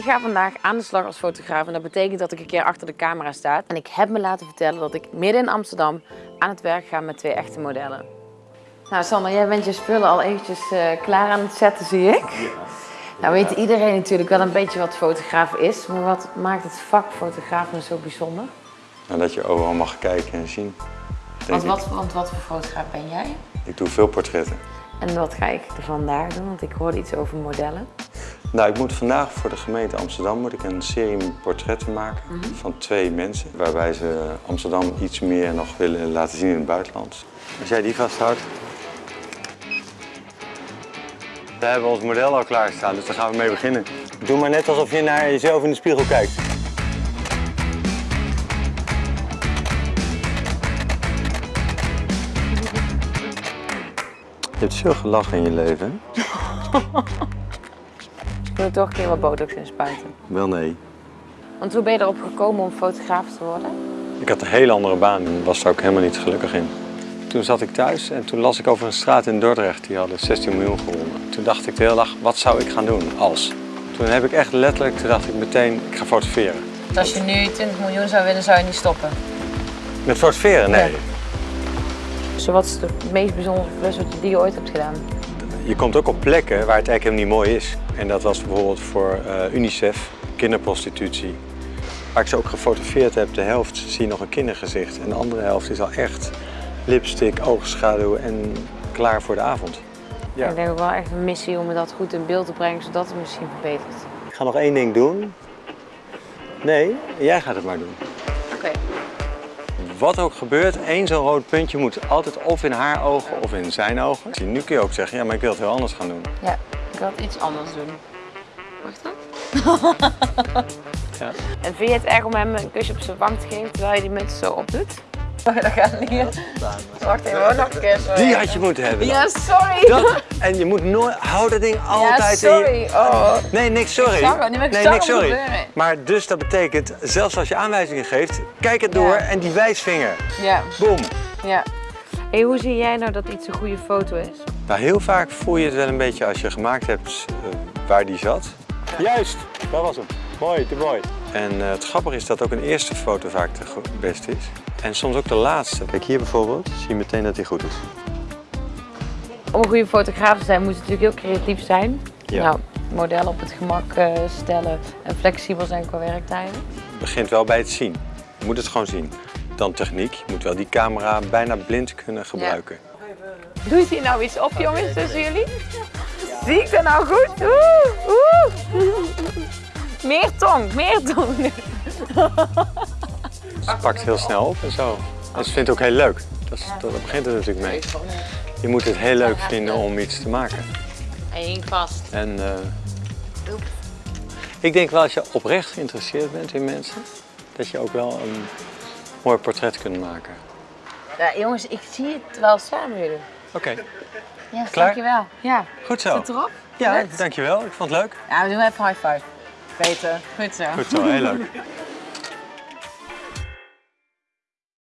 Ik ga vandaag aan de slag als fotograaf en dat betekent dat ik een keer achter de camera sta. En ik heb me laten vertellen dat ik midden in Amsterdam aan het werk ga met twee echte modellen. Nou Sander, jij bent je spullen al eventjes eh, klaar aan het zetten, zie ik. Nou weet iedereen natuurlijk wel een beetje wat fotograaf is, maar wat maakt het vak fotograaf nou zo bijzonder? Nou, dat je overal mag kijken en zien. Want wat, want wat voor fotograaf ben jij? Ik. ik doe veel portretten. En wat ga ik er vandaag doen? Want ik hoorde iets over modellen. Nou, ik moet vandaag voor de gemeente Amsterdam moet ik een serie portretten maken van twee mensen. Waarbij ze Amsterdam iets meer nog willen laten zien in het buitenland. Als jij die vasthoudt. We hebben ons model al klaarstaan, dus daar gaan we mee beginnen. Doe maar net alsof je naar jezelf in de spiegel kijkt. Je hebt veel gelachen in je leven, moet er toch een keer wat botox in spuiten. Wel nee. Want hoe ben je erop gekomen om fotograaf te worden? Ik had een hele andere baan en was daar ook helemaal niet gelukkig in. Toen zat ik thuis en toen las ik over een straat in Dordrecht, die hadden 16 miljoen gewonnen. Toen dacht ik de hele dag, wat zou ik gaan doen als? Toen heb ik echt letterlijk, toen dacht ik meteen, ik ga fotograferen. Als je nu 20 miljoen zou willen, zou je niet stoppen. Met fotograferen? Nee. Ja. Dus wat is de meest bijzondere klus wat je- die je ooit hebt gedaan? Je komt ook op plekken waar het eigenlijk helemaal niet mooi is. En dat was bijvoorbeeld voor eh, UNICEF, kinderprostitutie. Waar ik ze ook gefotografeerd heb, de helft zie je nog een kindergezicht. En de andere helft is al echt lipstick, oogschaduw en klaar voor de avond. Ja. Ik denk ook wel echt een missie om dat goed in beeld te brengen, zodat het misschien verbetert. Ik ga nog één ding doen. Nee, jij gaat het maar doen. Oké. Wat ook gebeurt, één zo'n rood puntje moet altijd of in haar ogen of in zijn ogen. Zie, Nu kun je ook zeggen, ja, maar ik wil het heel anders gaan doen. Ja, ik wil het iets anders doen. Wacht dan. Ja. En vind je het erg om hem een kusje op zijn wang te geven terwijl je die muts zo opdoet? Oh, dat gaat niet. Wacht even, hoor, nog een keer. Sorry. Die had je moeten hebben. dan. Ja, sorry. Dat, en je moet nooit, hou dat ding ja, altijd in je... sorry. Oh. Nee, niks sorry. Niet, maar nee, niks sorry. gebeuren. Maar dus dat betekent, zelfs als je aanwijzingen geeft, kijk het door Ja. en die wijsvinger. Ja, Boom. ja. Hey, hoe zie jij nou dat iets een goede foto is? Nou, heel vaak voel je het wel een beetje als je gemaakt hebt eh, waar die zat. Juist, dat was hem. Mooi, te mooi. En eh, het grappige is dat ook een eerste foto vaak de beste is. En soms ook de laatste. Kijk hier bijvoorbeeld, zie je meteen dat die goed is. Om een goede fotograaf te zijn moet je natuurlijk heel creatief zijn. Ja. Nou, modellen op het gemak eh, stellen en flexibel zijn qua werktijden. Het begint wel bij het zien. Je moet het gewoon zien. Dan techniek. Je moet wel die camera bijna blind kunnen gebruiken. Doet hier nou iets op jongens tussen jullie? Zie ik dat nou goed? Oeh, oeh. Meer tong, meer tong. Ze pakt heel snel op en zo. En ze vindt het ook heel leuk. Dat, is, dat, begint het natuurlijk mee. Je moet het heel leuk vinden om iets te maken. Hij hing vast. En eh, ik denk wel als je oprecht geïnteresseerd bent in mensen, dat je ook wel een mooi portret kunt maken. Ja, jongens, ik zie het wel samen jullie. Oké, Ja, Klaar? dankjewel. Ja. goed zo. Zit erop? Ja, Net? dankjewel. Ik vond het leuk. Ja, we doen even high five. Beter. Goed zo. Goed zo, heel leuk.